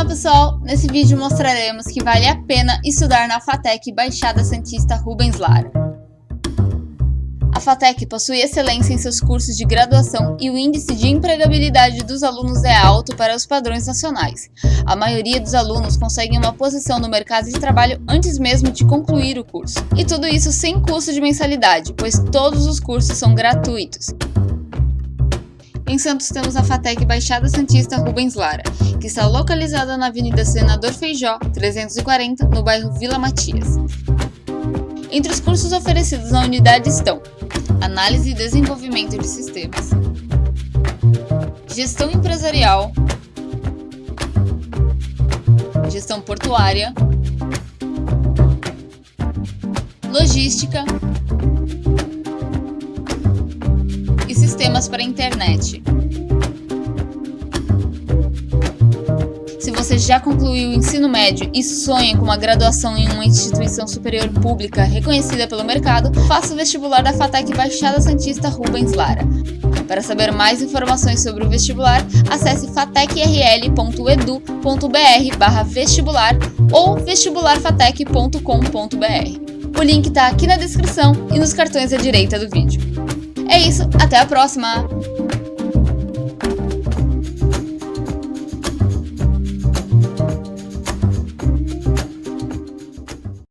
Olá pessoal, nesse vídeo mostraremos que vale a pena estudar na FATEC Baixada Santista Rubens Lara. A FATEC possui excelência em seus cursos de graduação e o índice de empregabilidade dos alunos é alto para os padrões nacionais. A maioria dos alunos conseguem uma posição no mercado de trabalho antes mesmo de concluir o curso. E tudo isso sem custo de mensalidade, pois todos os cursos são gratuitos. Em Santos temos a FATEC Baixada Santista Rubens Lara, que está localizada na Avenida Senador Feijó, 340, no bairro Vila Matias. Entre os cursos oferecidos na unidade estão Análise e Desenvolvimento de Sistemas, Gestão Empresarial, Gestão Portuária, Logística, para a internet. Se você já concluiu o ensino médio e sonha com uma graduação em uma instituição superior pública reconhecida pelo mercado, faça o vestibular da FATEC Baixada Santista Rubens Lara. Para saber mais informações sobre o vestibular, acesse fatecrl.edu.br vestibular ou vestibularfatec.com.br. O link está aqui na descrição e nos cartões à direita do vídeo. É isso, até a próxima!